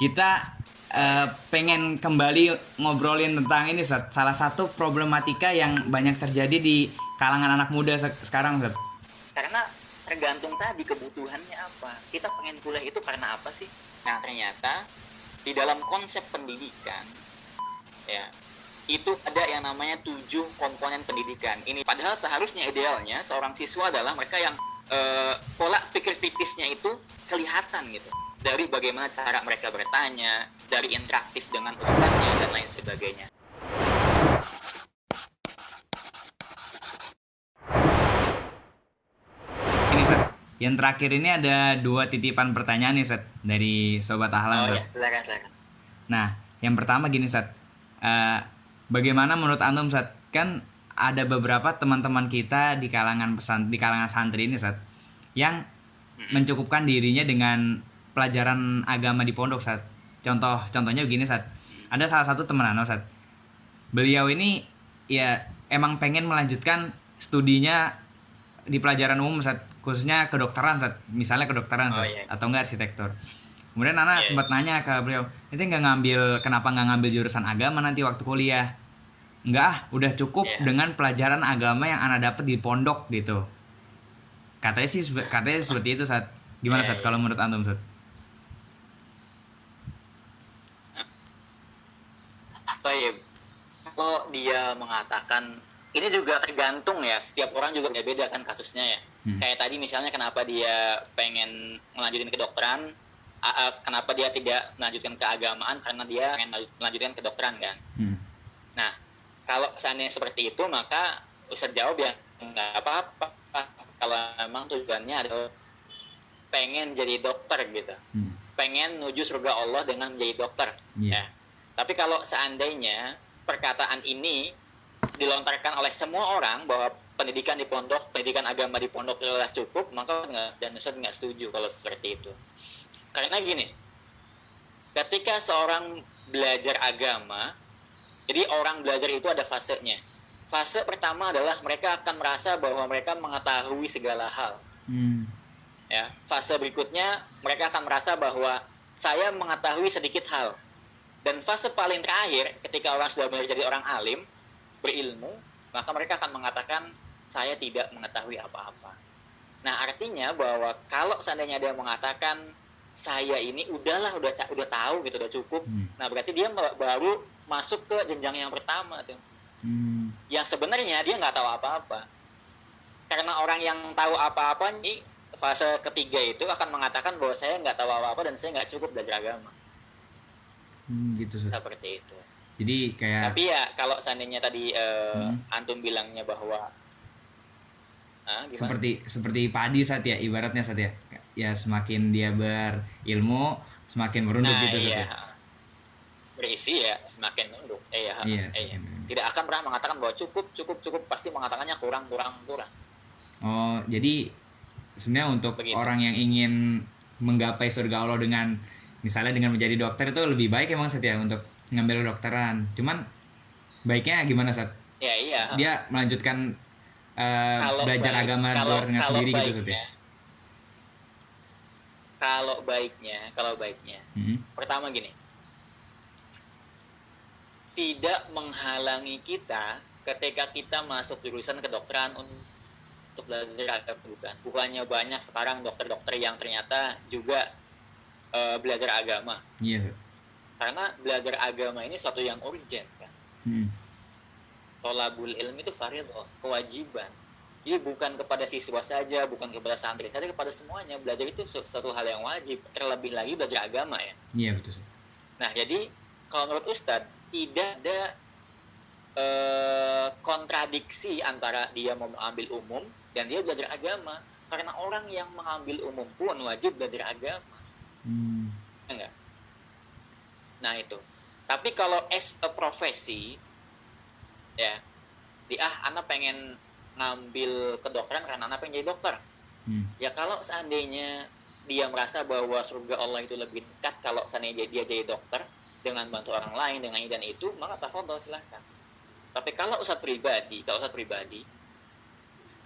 kita uh, pengen kembali ngobrolin tentang ini Seth. salah satu problematika yang banyak terjadi di kalangan anak muda se sekarang Seth. Karena tergantung tadi kebutuhannya apa. Kita pengen kuliah itu karena apa sih? Nah ternyata di dalam konsep pendidikan ya itu ada yang namanya tujuh komponen pendidikan. Ini padahal seharusnya idealnya seorang siswa adalah mereka yang uh, pola pikir kritisnya itu kelihatan gitu dari bagaimana cara mereka bertanya, dari interaktif dengan ustaznya dan lain sebagainya. Ini Seth, yang terakhir ini ada dua titipan pertanyaan nih Seth dari sobat Ahlan. Oh ya, silakan silakan. Nah, yang pertama gini Seth, uh, bagaimana menurut antum Seth? Kan ada beberapa teman-teman kita di kalangan pesan di kalangan santri ini Seth yang mencukupkan dirinya dengan pelajaran agama di pondok saat contoh contohnya begini saat ada salah satu teman Ano saat beliau ini ya emang pengen melanjutkan studinya di pelajaran umum saat khususnya kedokteran saat misalnya kedokteran saat, oh, iya. atau enggak arsitektur. Kemudian anak yeah. sempat nanya ke beliau itu nggak ngambil kenapa nggak ngambil jurusan agama nanti waktu kuliah? Enggak ah udah cukup yeah. dengan pelajaran agama yang anak dapat di pondok gitu. Katanya sih katanya seperti itu saat gimana yeah, saat yeah. kalau menurut antum saat Taib. Kalau dia mengatakan ini juga tergantung ya, setiap orang juga beda-beda kan kasusnya ya. Hmm. Kayak tadi misalnya kenapa dia pengen melanjutin kedokteran, uh, kenapa dia tidak melanjutkan keagamaan karena dia pengen melanjutkan kedokteran kan. Hmm. Nah, kalau seandainya seperti itu maka Ustadz jawab ya nggak apa-apa kalau memang tujuannya adalah pengen jadi dokter gitu. Hmm. Pengen menuju surga Allah dengan menjadi dokter. Yeah. Ya tapi kalau seandainya perkataan ini dilontarkan oleh semua orang bahwa pendidikan di pondok, pendidikan agama di pondok adalah cukup, maka enggak, dan Ustaz nggak setuju kalau seperti itu. Karena gini, ketika seorang belajar agama, jadi orang belajar itu ada fasenya. Fase pertama adalah mereka akan merasa bahwa mereka mengetahui segala hal. Hmm. Ya, fase berikutnya mereka akan merasa bahwa saya mengetahui sedikit hal dan fase paling terakhir, ketika orang sudah menjadi orang alim, berilmu, maka mereka akan mengatakan, saya tidak mengetahui apa-apa. Nah, artinya bahwa kalau seandainya dia mengatakan, saya ini udahlah, udah udah tahu gitu, udah cukup. Hmm. Nah, berarti dia baru masuk ke jenjang yang pertama tuh. Hmm. Yang sebenarnya dia nggak tahu apa-apa. Karena orang yang tahu apa-apa ini fase ketiga itu akan mengatakan bahwa saya nggak tahu apa-apa dan saya nggak cukup belajar agama hmm, gitu seperti itu. Jadi kayak tapi ya kalau seandainya tadi uh, hmm. antum bilangnya bahwa uh, seperti seperti padi saat ya ibaratnya saat ya. Ya semakin dia berilmu semakin merunduk nah, gitu iya. ya. Berisi ya semakin merunduk. Eh, ya, iya, eh, ya. tidak akan pernah mengatakan bahwa cukup cukup cukup. Pasti mengatakannya kurang kurang kurang. Oh jadi sebenarnya untuk Begitu. orang yang ingin menggapai surga Allah dengan misalnya dengan menjadi dokter itu lebih baik emang setia untuk ngambil dokteran cuman baiknya gimana saat ya iya. Dia melanjutkan uh, belajar baik, agama kalau, luar dengan sendiri gitu, baiknya, gitu ya? kalau baiknya kalau baiknya. Hmm. pertama gini. Tidak menghalangi kita ketika kita masuk jurusan kedokteran untuk belajar agama bukan? Bukannya banyak sekarang dokter-dokter yang ternyata juga uh, belajar agama. Iya. Yeah. Karena belajar agama ini suatu yang urgent kan. Hmm. Tolabul ilmi itu fardhu, kewajiban. Jadi bukan kepada siswa saja, bukan kepada santri saja, kepada semuanya. Belajar itu suatu hal yang wajib. Terlebih lagi belajar agama ya. Iya betul sih. Nah jadi kalau menurut Ustadz tidak ada eh, kontradiksi antara dia mau mengambil umum dan dia belajar agama. Karena orang yang mengambil umum pun wajib belajar agama Hmm. Enggak. Nah itu. Tapi kalau as a profesi, ya, di ah, anak pengen ngambil kedokteran karena anak pengen jadi dokter. Hmm. Ya kalau seandainya dia merasa bahwa surga Allah itu lebih dekat kalau seandainya dia, dia jadi dokter dengan bantu orang lain dengan ini dan itu, maka tafadhol silahkan. Tapi kalau ustadz pribadi, kalau ustadz pribadi,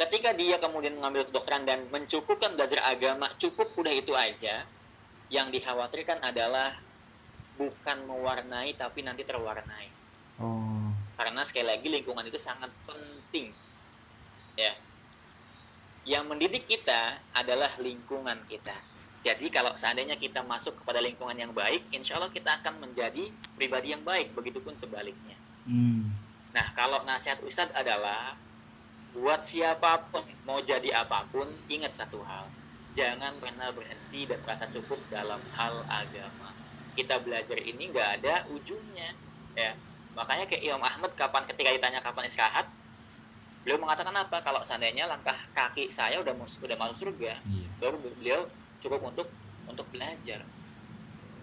ketika dia kemudian mengambil kedokteran dan mencukupkan belajar agama, cukup udah itu aja, yang dikhawatirkan adalah bukan mewarnai tapi nanti terwarnai. Oh. Karena sekali lagi lingkungan itu sangat penting. Ya. Yang mendidik kita adalah lingkungan kita. Jadi kalau seandainya kita masuk kepada lingkungan yang baik, insya Allah kita akan menjadi pribadi yang baik. Begitupun sebaliknya. Hmm. Nah kalau nasihat Ustadz adalah buat siapa pun mau jadi apa pun, ingat satu hal, jangan pernah berhenti dan merasa cukup dalam hal agama. Kita belajar ini nggak ada ujungnya ya. Makanya kayak Imam Ahmad kapan ketika ditanya kapan istirahat beliau mengatakan apa? Kalau seandainya langkah kaki saya udah masuk udah masuk surga iya. baru beliau cukup untuk untuk belajar.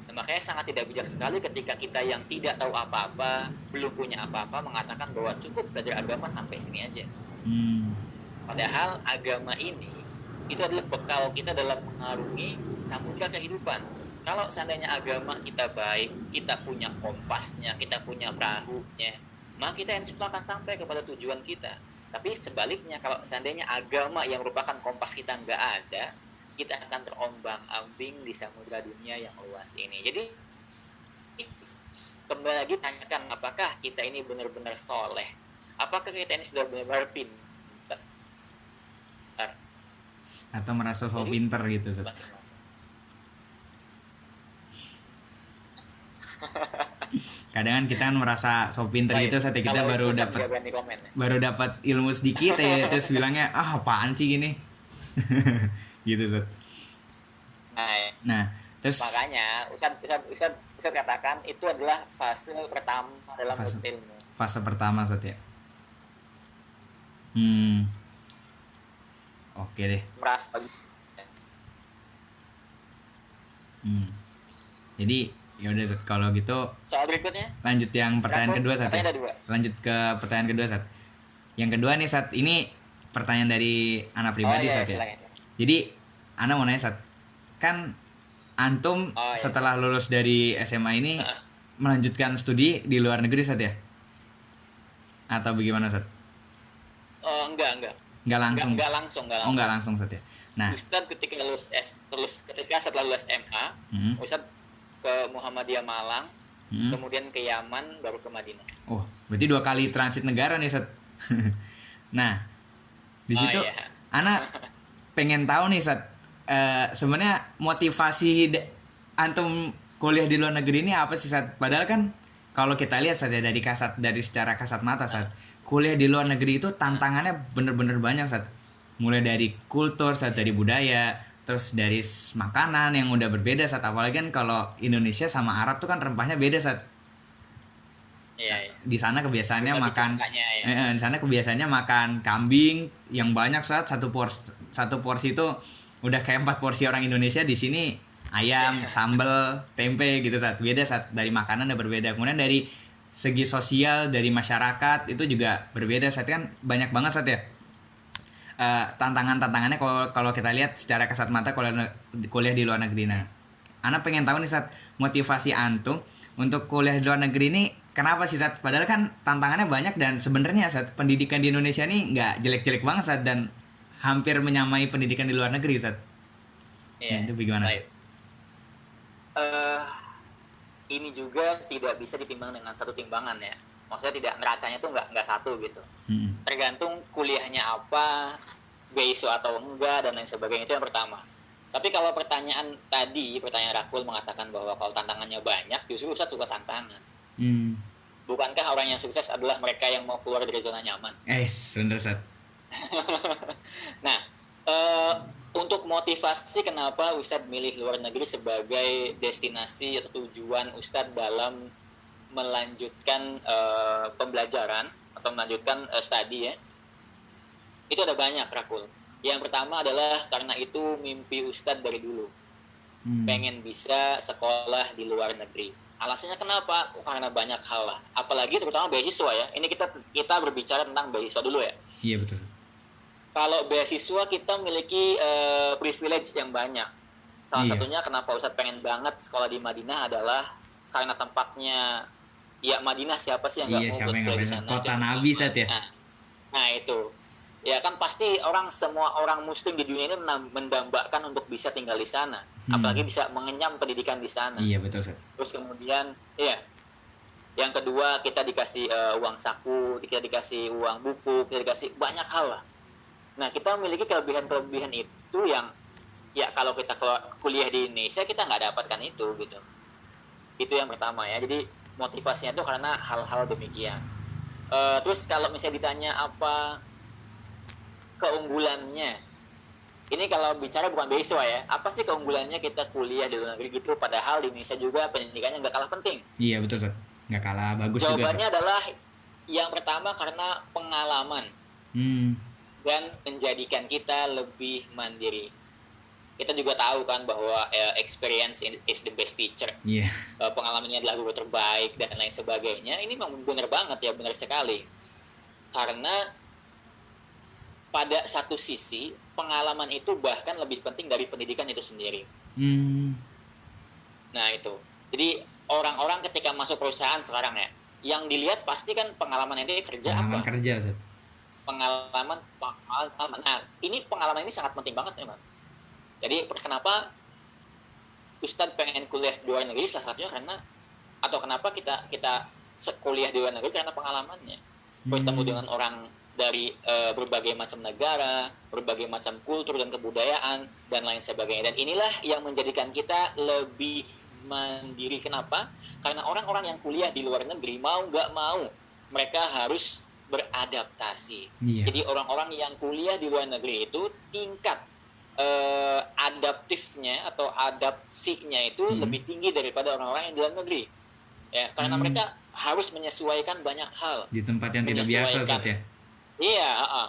Nah, makanya sangat tidak bijak sekali ketika kita yang tidak tahu apa-apa belum punya apa-apa mengatakan bahwa cukup belajar agama sampai sini aja. Hmm. padahal agama ini itu adalah bekal kita dalam mengarungi samudra kehidupan kalau seandainya agama kita baik, kita punya kompasnya, kita punya perahunya, maka kita insya Allah akan sampai kepada tujuan kita. Tapi sebaliknya, kalau seandainya agama yang merupakan kompas kita nggak ada, kita akan terombang ambing di samudra dunia yang luas ini. Jadi kembali lagi tanyakan apakah kita ini benar-benar soleh? Apakah kita ini sudah benar-benar pintar? Atau merasa so pinter gitu? -masing kadang kan kita kan merasa so pinter gitu saat kita baru dapat ya. baru dapat ilmu sedikit ya terus bilangnya ah apaan sih gini? Gitu Sot. Nah, nah terus makanya Ustad, Ustad, Ustad, Ustad katakan itu adalah fase pertama dalam fase, ilmu fase pertama Ustad ya. Hmm oke deh. Merasa hmm. Jadi ya udah kalau gitu soal berikutnya? lanjut yang pertanyaan kedua saat ya. lanjut ke pertanyaan kedua saat yang kedua nih saat ini pertanyaan dari anak pribadi oh, iya, saat ya? silakan. jadi anak mau nanya saat kan antum oh, iya. setelah lulus dari SMA ini uh. melanjutkan studi di luar negeri saat ya? Atau bagaimana saat oh enggak enggak enggak langsung enggak, enggak langsung enggak langsung oh enggak langsung saat ya nah Ustadz ketika lulus S lulus ketika setelah lulus MA hmm. Ustadz ke Muhammadiyah Malang, hmm. kemudian ke Yaman, baru ke Madinah. Oh, berarti dua kali transit negara nih, Set. nah, di oh, situ oh, iya. anak pengen tahu nih, Set. Uh, sebenarnya motivasi antum kuliah di luar negeri ini apa sih, Set? Padahal kan kalau kita lihat saja dari kasat dari secara kasat mata, Set. Kuliah di luar negeri itu tantangannya bener-bener banyak, Set. Mulai dari kultur, Set, dari budaya, terus dari makanan yang udah berbeda saat apalagi kan kalau Indonesia sama Arab tuh kan rempahnya beda saat iya, iya. di sana kebiasaannya makan ya. eh, di sana kebiasaannya makan kambing yang banyak saat satu porsi satu porsi itu udah kayak empat porsi orang Indonesia. Di sini ayam sambel tempe gitu saat beda saat dari makanan udah berbeda. Kemudian dari segi sosial dari masyarakat itu juga berbeda saat kan banyak banget saat ya. Uh, tantangan-tantangannya kalau kalau kita lihat secara kasat mata kuliah kuliah di luar negeri. Nah Ana pengen tahu nih saat motivasi antum untuk kuliah di luar negeri ini kenapa sih saat padahal kan tantangannya banyak dan sebenarnya saat pendidikan di Indonesia ini nggak jelek-jelek banget saat dan hampir menyamai pendidikan di luar negeri saat iya, nah, itu bagaimana? Uh, ini juga tidak bisa ditimbang dengan satu timbangan ya. Maksudnya tidak neracanya tuh nggak nggak satu gitu. Hmm. tergantung kuliahnya apa beasiswa atau enggak dan lain sebagainya itu yang pertama. Tapi kalau pertanyaan tadi pertanyaan Rakul mengatakan bahwa kalau tantangannya banyak justru Ustadz suka tantangan. Hmm. bukankah orang yang sukses adalah mereka yang mau keluar dari zona nyaman? Eh bener Ustaz nah motivasi kenapa Ustadz milih luar negeri sebagai destinasi atau tujuan Ustadz dalam melanjutkan uh, pembelajaran atau melanjutkan uh, studi ya? Itu ada banyak Rakul. Yang pertama adalah karena itu mimpi Ustadz dari dulu. Hmm. pengen bisa sekolah di luar negeri. Alasannya kenapa? Oh, karena banyak hal lah. Apalagi terutama beasiswa ya. Ini kita kita berbicara tentang beasiswa dulu ya. Iya betul kalau beasiswa kita memiliki uh, privilege yang banyak. Salah iya. satunya kenapa Ustadz pengen banget sekolah di Madinah adalah karena tempatnya ya Madinah siapa sih yang nggak iya, mau kuliah di sana? Kota Nabi saat ya? Nah, nah itu. Ya kan pasti orang semua orang muslim di dunia ini mendambakan untuk bisa tinggal di sana. Hmm. apalagi bisa mengenyam pendidikan di sana. Iya betul sir. terus kemudian ya yang kedua kita dikasih uh, uang saku kita dikasih uang buku kita dikasih banyak hal lah nah kita memiliki kelebihan-kelebihan itu yang ya kalau kita kuliah di Indonesia kita nggak dapatkan itu gitu. Itu yang pertama ya. Jadi motivasinya itu karena hal-hal demikian. Uh, terus kalau misalnya ditanya apa keunggulannya ini kalau bicara bukan beasiswa ya. Apa sih keunggulannya kita kuliah di luar negeri gitu padahal di Indonesia juga pendidikannya nggak kalah penting? Iya betul sir nggak kalah bagus jawabannya juga, adalah yang pertama karena pengalaman. Hmm. Dan menjadikan kita lebih mandiri kita juga tahu kan bahwa uh, experience is the best teacher. Yeah. Uh, pengalamannya adalah guru terbaik dan lain sebagainya. Ini memang benar banget ya, benar sekali. Karena pada satu sisi pengalaman itu bahkan lebih penting dari pendidikan itu sendiri. Hmm. Nah itu. Jadi orang-orang ketika masuk perusahaan sekarang ya, yang dilihat pasti kan pengalaman ini kerja pengalaman apa? kerja. Seth. Pengalaman, pengalaman. Nah ini pengalaman ini sangat penting banget memang. Jadi kenapa Ustadz pengen kuliah di luar negeri salah satunya karena atau kenapa kita kita kuliah di luar negeri karena pengalamannya bertemu hmm. dengan orang dari uh, berbagai macam negara, berbagai macam kultur dan kebudayaan dan lain sebagainya. Dan inilah yang menjadikan kita lebih mandiri. Kenapa? Karena orang-orang yang kuliah di luar negeri mau nggak mau mereka harus beradaptasi. Iya. Jadi orang-orang yang kuliah di luar negeri itu tingkat uh, adaptifnya atau adapsinya itu hmm. lebih tinggi daripada orang-orang yang di luar negeri. Ya, karena hmm. mereka harus menyesuaikan banyak hal. Di tempat yang tidak biasa, Zat, ya Iya, uh, uh.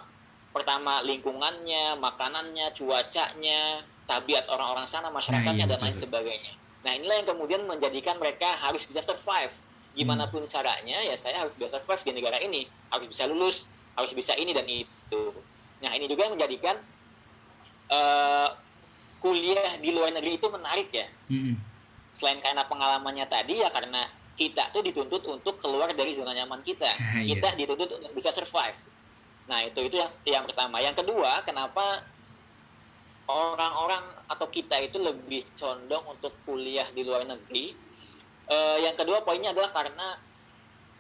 pertama lingkungannya, makanannya, cuacanya, tabiat orang-orang sana, masyarakatnya nah, iya, dan lain sebagainya. Nah inilah yang kemudian menjadikan mereka harus bisa survive. Gimana pun hmm. caranya, ya saya harus bisa survive di negara ini, harus bisa lulus, harus bisa ini dan itu. Nah ini juga yang menjadikan uh, kuliah di luar negeri itu menarik ya. Hmm. Selain karena pengalamannya tadi ya karena kita tuh dituntut untuk keluar dari zona nyaman kita. Iya. Kita dituntut untuk bisa survive Nah, itu itu yang yang pertama. Yang kedua, kenapa orang-orang atau kita itu lebih condong untuk kuliah di luar negeri? Uh, yang kedua poinnya adalah karena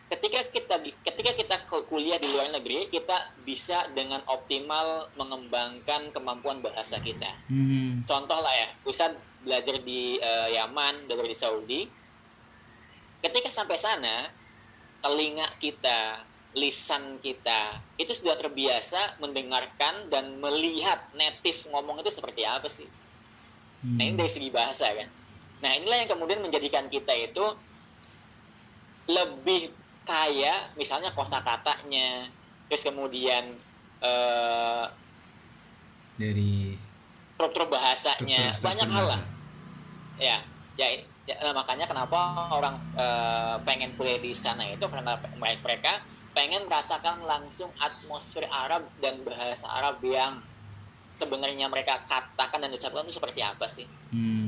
ketika kita ketika kita kuliah di luar negeri, kita bisa dengan optimal mengembangkan kemampuan bahasa kita. Hmm. Contoh lah ya, Ustadz belajar di uh, Yaman, belajar di Saudi. Ketika sampai sana, telinga kita, lisan kita itu sudah terbiasa mendengarkan dan melihat native ngomong itu seperti apa sih. Hmm. Nah ini dari segi bahasa kan. Nah inilah yang kemudian menjadikan kita itu lebih kaya, misalnya kosakatanya, terus kemudian uh, dari struktur bahasanya, banyak hal lah. Ya, ya, ya makanya kenapa orang uh, pengen kuliah di sana itu karena mereka pengen merasakan langsung atmosfer Arab dan bahasa Arab yang sebenarnya mereka katakan dan ucapkan itu seperti apa sih? Hmm,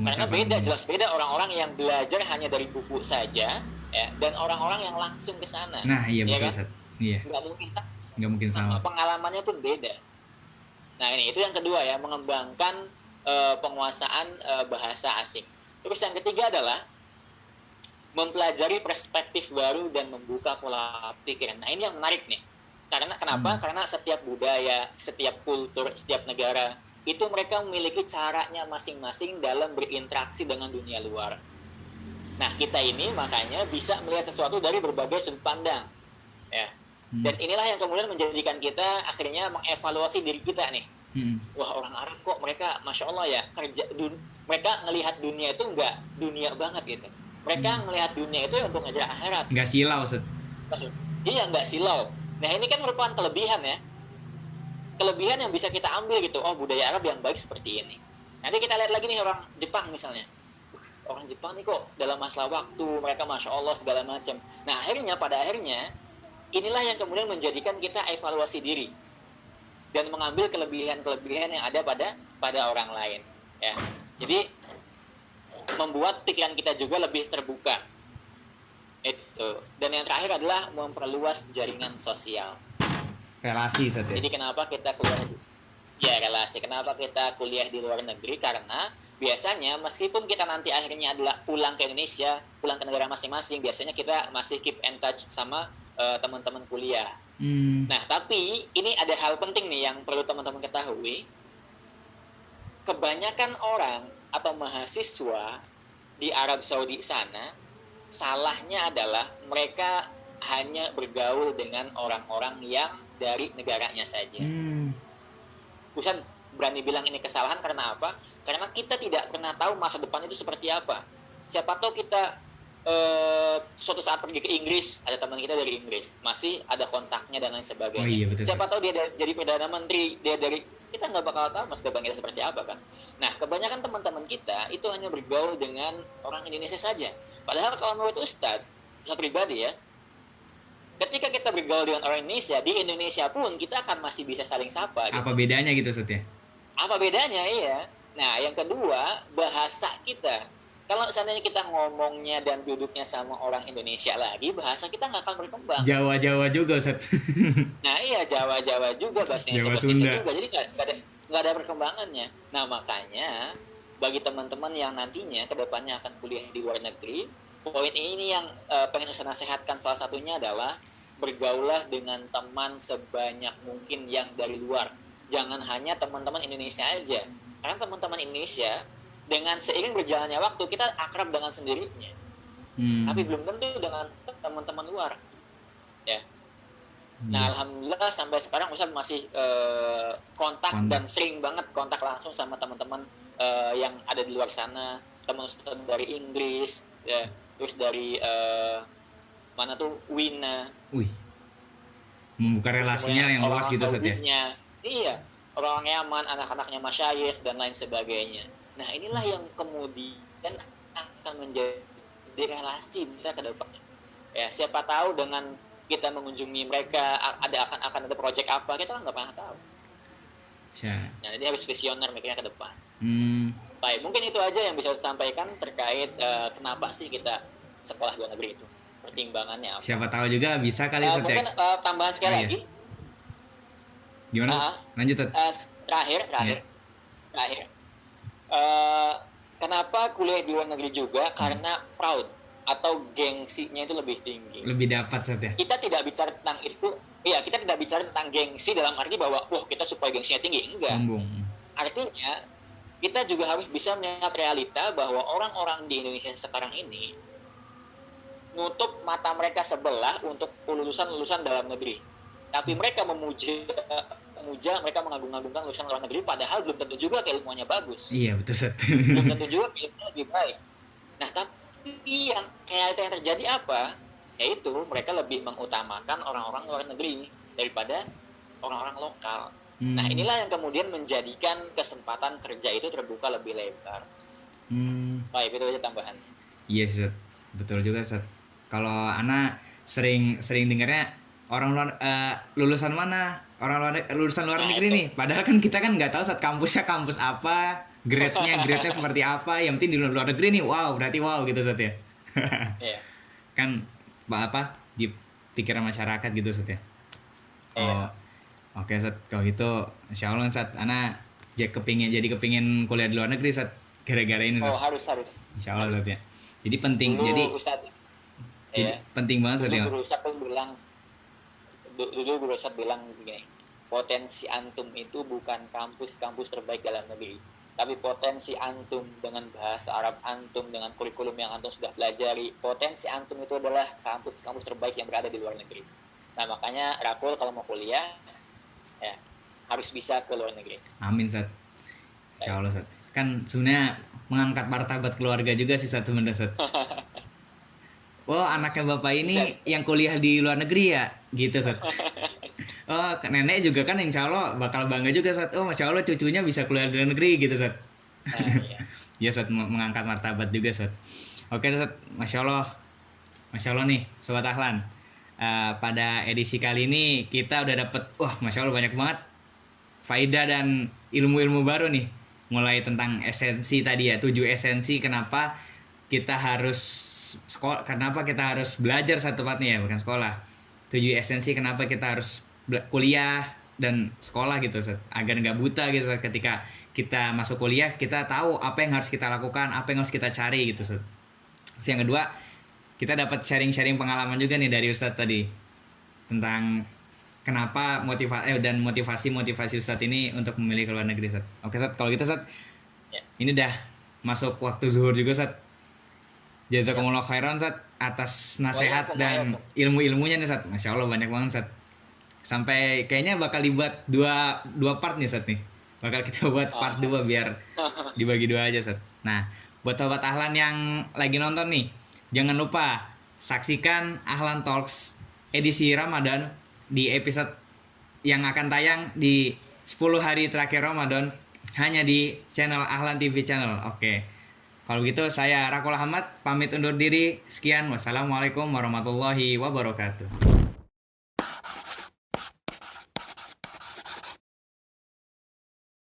Karena beda, jelas beda orang-orang yang belajar hanya dari buku saja, ya, dan orang-orang yang langsung ke sana. Nah, iya ya betul, kan? Iya. Nggak mungkin sama. Nggak mungkin sama. Pengalamannya pun beda. Nah, ini itu yang kedua ya, mengembangkan uh, penguasaan uh, bahasa asing. Terus yang ketiga adalah mempelajari perspektif baru dan membuka pola pikir. Nah ini yang menarik nih. Karena kenapa? Hmm. Karena setiap budaya, setiap kultur, setiap negara itu mereka memiliki caranya masing-masing dalam berinteraksi dengan dunia luar. Nah kita ini makanya bisa melihat sesuatu dari berbagai sudut pandang, ya. Hmm. Dan inilah yang kemudian menjadikan kita akhirnya mengevaluasi diri kita nih. Hmm. Wah orang Arab kok mereka, masya Allah ya kerja, dun, mereka ngelihat dunia itu enggak dunia banget gitu mereka hmm. melihat dunia itu untuk ngejar akhirat nggak silau set iya nggak silau nah ini kan merupakan kelebihan ya kelebihan yang bisa kita ambil gitu. Oh budaya Arab yang baik seperti ini. Nanti kita lihat lagi nih orang Jepang misalnya. Orang Jepang nih kok dalam masalah waktu mereka masya Allah segala macam. Nah akhirnya pada akhirnya inilah yang kemudian menjadikan kita evaluasi diri. Dan mengambil kelebihan-kelebihan yang ada pada pada orang lain ya. Jadi membuat pikiran kita juga lebih terbuka. Itu. Dan yang terakhir adalah memperluas jaringan sosial relasi Sat ya? jadi kenapa kita kuliah ya relasi kenapa kita kuliah di luar negeri karena biasanya meskipun kita nanti akhirnya adalah pulang ke Indonesia, pulang ke negara masing-masing, biasanya kita masih keep in touch sama uh, teman-teman kuliah. Hmm. Nah, tapi ini ada hal penting nih yang perlu teman-teman ketahui. Kebanyakan orang atau mahasiswa di Arab Saudi sana salahnya adalah mereka hanya bergaul dengan orang-orang yang dari negaranya saja. Hmm. Bukan berani bilang ini kesalahan karena apa? Karena kita tidak pernah tahu masa depan itu seperti apa. Siapa tahu kita uh, suatu saat pergi ke Inggris, ada teman kita dari Inggris, masih ada kontaknya dan lain sebagainya. Oh, iya, betul. Siapa tahu dia jadi perdana menteri, dia dari kita nggak bakal tahu masa depan kita seperti apa kan. Nah, kebanyakan teman-teman kita itu hanya bergaul dengan orang Indonesia saja. Padahal kalau menurut Ustadz, Ustadz pribadi ya, ketika kita bergaul dengan orang Indonesia di Indonesia pun kita akan masih bisa saling sapa. Gitu. Apa bedanya gitu Ustadz ya? Apa bedanya iya? Nah, yang kedua, bahasa kita. Kalau seandainya kita ngomongnya dan duduknya sama orang Indonesia lagi, bahasa kita nggak akan berkembang. Jawa-Jawa juga, Ustaz. nah, iya Jawa-Jawa juga, bahasa Jawa Sunda juga. Jadi nggak ada nggak ada perkembangannya. Nah, makanya bagi teman-teman yang nantinya ke depannya akan kuliah di luar negeri, poin ini yang uh, pengen saya nasihatkan salah satunya adalah bergaulah dengan teman sebanyak mungkin yang dari luar. Jangan hanya teman-teman Indonesia aja. Karena teman-teman Indonesia dengan seiring berjalannya waktu kita akrab dengan sendirinya. Hmm. tapi belum tentu dengan teman-teman luar. Ya. Hmm. nah alhamdulillah sampai sekarang Ustaz masih uh, kontak, kontak. dan sering banget kontak langsung sama teman-teman uh, yang ada di luar sana. Teman Ustaz dari Inggris ya. Terus dari uh, mana tuh Wina Wih. membuka relasinya yang luas gitu ya iya orang Yaman, anak-anaknya masyayikh dan lain sebagainya. Nah inilah yang kemudian akan menjadi relasi kita ke depan. Ya siapa tahu dengan kita mengunjungi mereka ada akan akan ada proyek apa kita kan nggak pernah tahu. Ya. Nah, jadi harus visioner mikirnya ke depan. Hmm. Baik, mungkin itu aja yang bisa disampaikan terkait uh, kenapa sih kita sekolah luar negeri itu pertimbangannya apa. Siapa tahu juga bisa kali uh, Mungkin uh, tambahan sekali oh, iya. lagi Gimana? Uh, Lanjut. Uh, terakhir, terakhir, yeah. terakhir. Uh, kenapa kuliah di luar negeri juga? Hmm. Karena proud atau gengsinya itu lebih tinggi. Lebih dapat saja. Kita tidak bicara tentang itu. Iya, kita tidak bicara tentang gengsi dalam arti bahwa, wah kita supaya gengsinya tinggi. Enggak. Sombong. Artinya, kita juga harus bisa melihat realita bahwa orang-orang di Indonesia sekarang ini nutup mata mereka sebelah untuk lulusan-lulusan dalam negeri. Tapi mereka memuja memuja mereka mengagung-agungkan lulusan luar negeri padahal belum tentu juga keilmuannya bagus. Iya betul set belum tentu juga keilmuannya lebih baik. Nah tapi yang realita yang terjadi apa? Yaitu mereka lebih mengutamakan orang-orang luar negeri daripada orang-orang lokal. Hmm. nah inilah yang kemudian menjadikan kesempatan kerja itu terbuka lebih lebar. Hmm. baik itu aja tambahan. Iya set betul juga set kalau anak sering sering dengarnya orang luar uh, lulusan mana? Orang luar lulusan luar negeri nih. Padahal kan kita kan nggak tahu saat kampusnya kampus apa grade-nya grade-nya seperti apa. Yang penting di luar negeri nih wow berarti wow gitu saat ya. Yeah. kan apa di pikiran masyarakat gitu saat ya. Oh yeah. oke okay, saat kalau gitu insya Allah saat anak jadi kepingin jadi kepingin kuliah di luar negeri saat gara-gara ini saat. oh harus harus. Insya Allah saat ya. Jadi penting Dulu, jadi jadi ya. penting banget saat ya Ustaz bilang dulu Guru bilang begini potensi antum itu bukan kampus-kampus terbaik dalam negeri tapi potensi antum dengan bahasa Arab antum dengan kurikulum yang antum sudah pelajari potensi antum itu adalah kampus-kampus terbaik yang berada di luar negeri. Nah makanya Rakul kalau mau kuliah ya harus bisa ke luar negeri. Amin Sat. Insya Allah Sat kan sebenarnya mengangkat martabat keluarga juga sih satu Sat oh anaknya bapak ini Bisa. yang kuliah di luar negeri ya? Gitu Sat. Oh nenek juga kan insya Allah bakal bangga juga Sat. Oh masya Allah cucunya bisa kuliah di luar negeri gitu Sat. Nah, iya. ya Sat mengangkat martabat juga Sat. Oke Sat masya Allah. Masya Allah nih sobat Ahlan. Uh, pada edisi kali ini kita udah dapet wah masya Allah banyak banget faedah dan ilmu-ilmu baru nih. Mulai tentang esensi tadi ya tujuh esensi kenapa kita harus sekolah kenapa kita harus belajar satu tempatnya ya bukan sekolah tujuh esensi kenapa kita harus kuliah dan sekolah gitu agar nggak buta gitu ketika kita masuk kuliah kita tahu apa yang harus kita lakukan apa yang harus kita cari gitu Ustaz. Terus yang kedua kita dapat sharing-sharing pengalaman juga nih dari Ustadz tadi tentang kenapa motivasi eh, dan motivasi motivasi Ustadz ini untuk memilih ke luar negeri Ustadz. Oke Ustadz kalau gitu Ustadz Ya. ini dah masuk waktu zuhur juga Ustadz. Jazakumullah khairan Ustadz atas nasihat dan ilmu-ilmunya nih Ustadz. Masya Allah banyak banget Ustadz. Sampai kayaknya bakal dibuat dua dua part nih Ustadz nih. Bakal kita buat part dua biar dibagi dua aja Ustadz. Nah, buat sobat Ahlan yang lagi nonton nih, jangan lupa saksikan Ahlan Talks edisi Ramadan di episode yang akan tayang di 10 hari terakhir Ramadan hanya di channel Ahlan TV channel. Oke. Kalau gitu saya Rakul Ahmad pamit undur diri. Sekian. Wassalamualaikum warahmatullahi wabarakatuh.